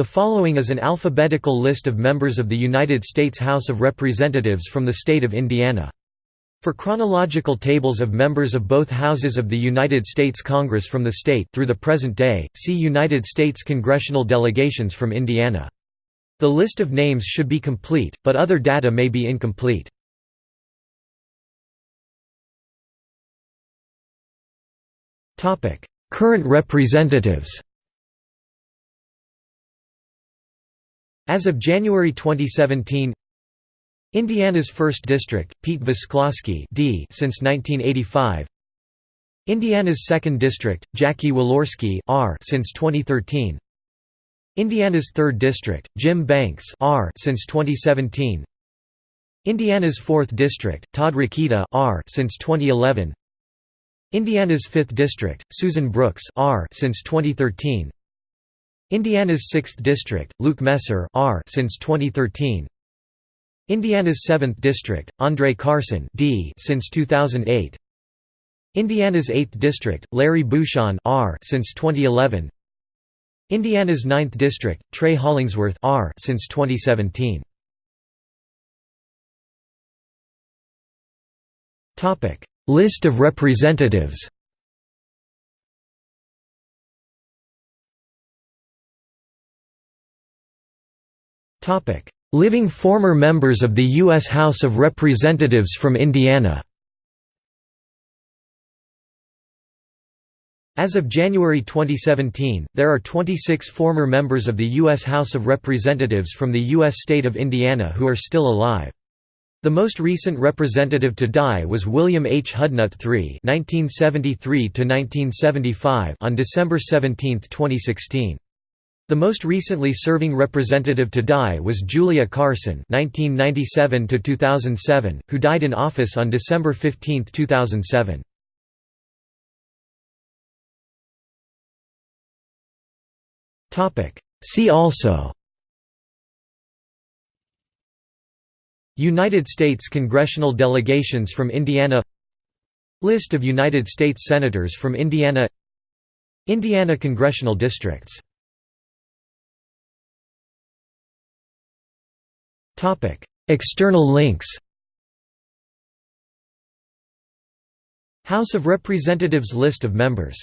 The following is an alphabetical list of members of the United States House of Representatives from the state of Indiana. For chronological tables of members of both houses of the United States Congress from the state through the present day, see United States congressional delegations from Indiana. The list of names should be complete, but other data may be incomplete. Current representatives As of January 2017 Indiana's 1st District, Pete Visclosky D since 1985 Indiana's 2nd District, Jackie Walorski R since 2013 Indiana's 3rd District, Jim Banks R since 2017 Indiana's 4th District, Todd Rokita R since 2011 Indiana's 5th District, Susan Brooks R since 2013 Indiana's 6th District, Luke Messer R since 2013. Indiana's 7th District, Andre Carson D since 2008. Indiana's 8th District, Larry Bucshon R since 2011. Indiana's 9th District, Trey Hollingsworth R since 2017. Topic: List of representatives. Living former members of the U.S. House of Representatives from Indiana As of January 2017, there are 26 former members of the U.S. House of Representatives from the U.S. state of Indiana who are still alive. The most recent representative to die was William H. Hudnut III (1973–1975) on December 17, 2016. The most recently serving representative to die was Julia Carson (1997–2007), who died in office on December 15, 2007. Topic. See also. United States congressional delegations from Indiana. List of United States senators from Indiana. Indiana congressional districts External links House of Representatives list of members